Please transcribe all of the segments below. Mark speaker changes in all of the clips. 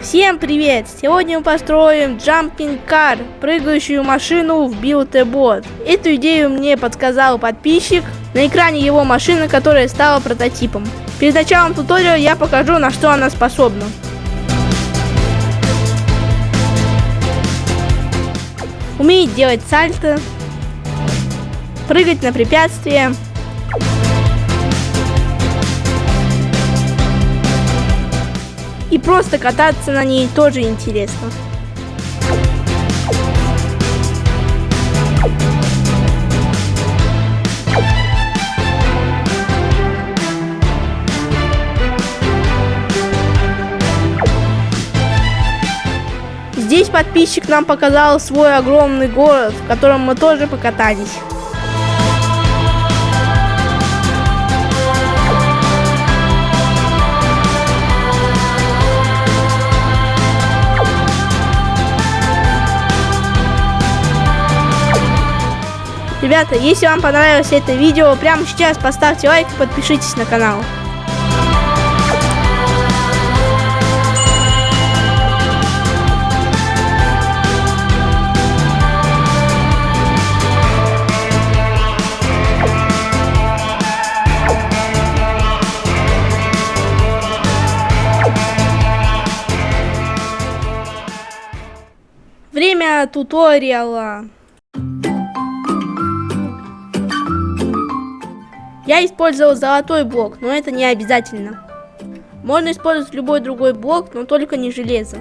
Speaker 1: Всем привет! Сегодня мы построим Jumping Car, прыгающую машину в Build a Bot. Эту идею мне подсказал подписчик. На экране его машина, которая стала прототипом. Перед началом туториала я покажу, на что она способна. Умеет делать сальто, прыгать на препятствия, И просто кататься на ней тоже интересно. Здесь подписчик нам показал свой огромный город, в котором мы тоже покатались. Ребята, если вам понравилось это видео, прямо сейчас поставьте лайк и подпишитесь на канал. Время туториала. Я использовал золотой блок, но это не обязательно. Можно использовать любой другой блок, но только не железо.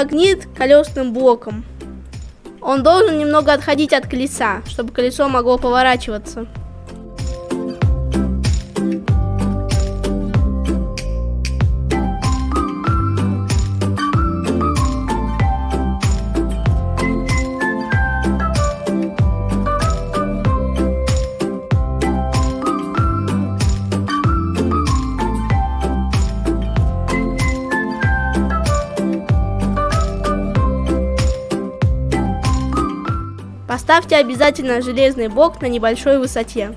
Speaker 1: Магнит колесным блоком. Он должен немного отходить от колеса, чтобы колесо могло поворачиваться. Поставьте обязательно железный блок на небольшой высоте.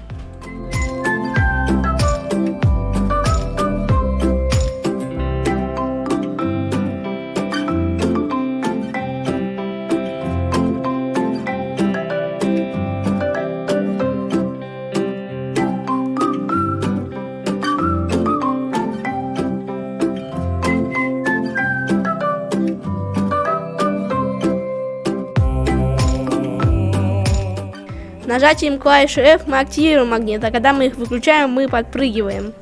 Speaker 1: Нажатием клавиши F мы активируем магнит, а когда мы их выключаем, мы подпрыгиваем.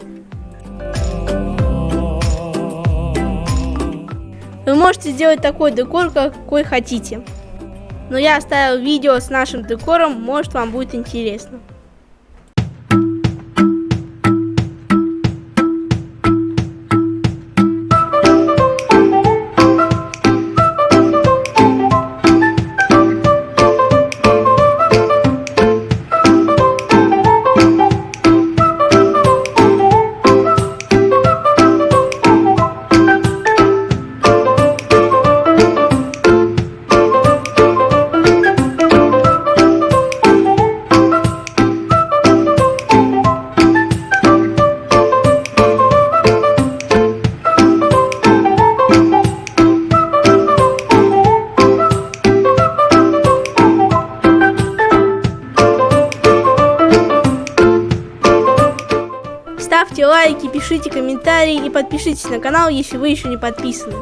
Speaker 1: Вы можете сделать такой декор, какой хотите. Но я оставил видео с нашим декором, может вам будет интересно. Пишите комментарии и подпишитесь на канал, если вы еще не подписаны.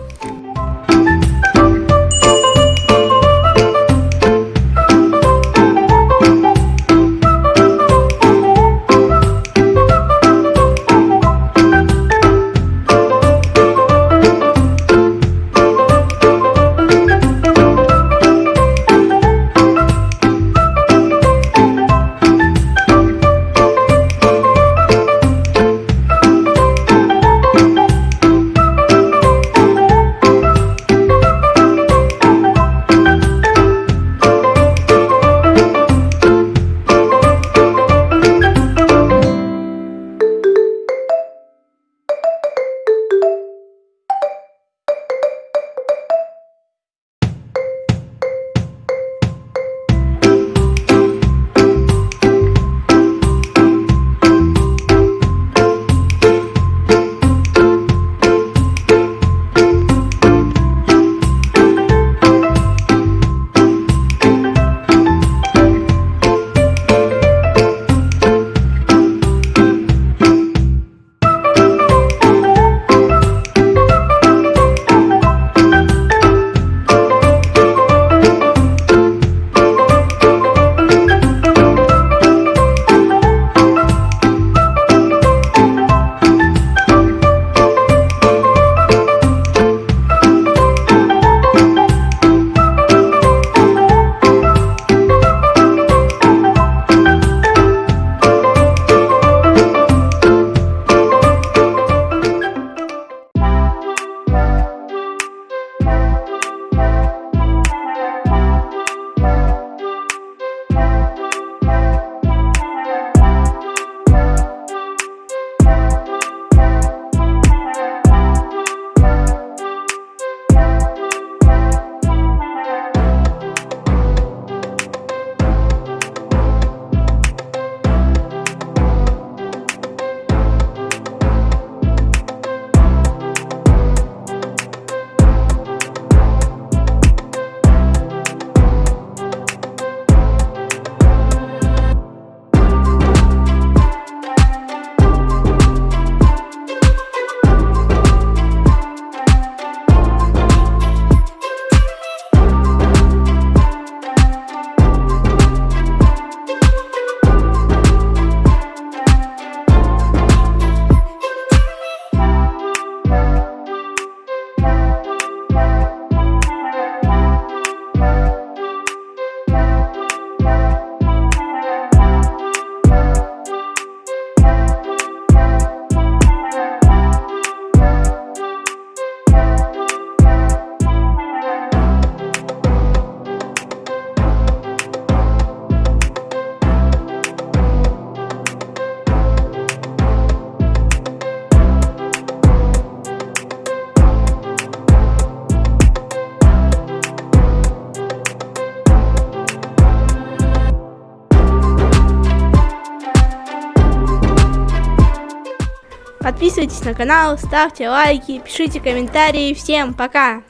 Speaker 1: Подписывайтесь на канал, ставьте лайки, пишите комментарии. Всем пока!